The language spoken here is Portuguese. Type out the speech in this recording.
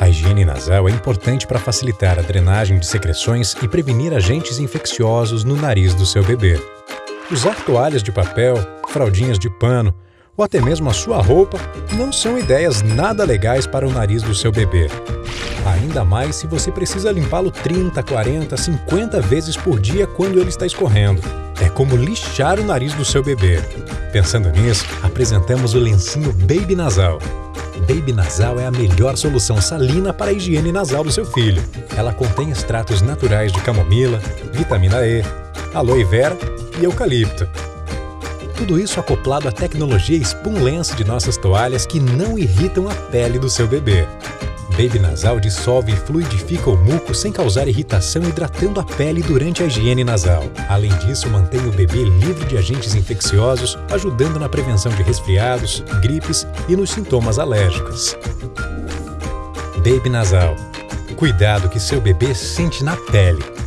A higiene nasal é importante para facilitar a drenagem de secreções e prevenir agentes infecciosos no nariz do seu bebê. Usar toalhas de papel, fraldinhas de pano ou até mesmo a sua roupa não são ideias nada legais para o nariz do seu bebê. Ainda mais se você precisa limpá-lo 30, 40, 50 vezes por dia quando ele está escorrendo. É como lixar o nariz do seu bebê. Pensando nisso, apresentamos o lencinho Baby Nasal. Baby Nasal é a melhor solução salina para a higiene nasal do seu filho. Ela contém extratos naturais de camomila, vitamina E, aloe vera e eucalipto. Tudo isso acoplado à tecnologia Spoon Lens de nossas toalhas que não irritam a pele do seu bebê. Baby Nasal dissolve e fluidifica o muco sem causar irritação, hidratando a pele durante a higiene nasal. Além disso, mantém o bebê livre de agentes infecciosos, ajudando na prevenção de resfriados, gripes e nos sintomas alérgicos. Baby Nasal. Cuidado que seu bebê sente na pele.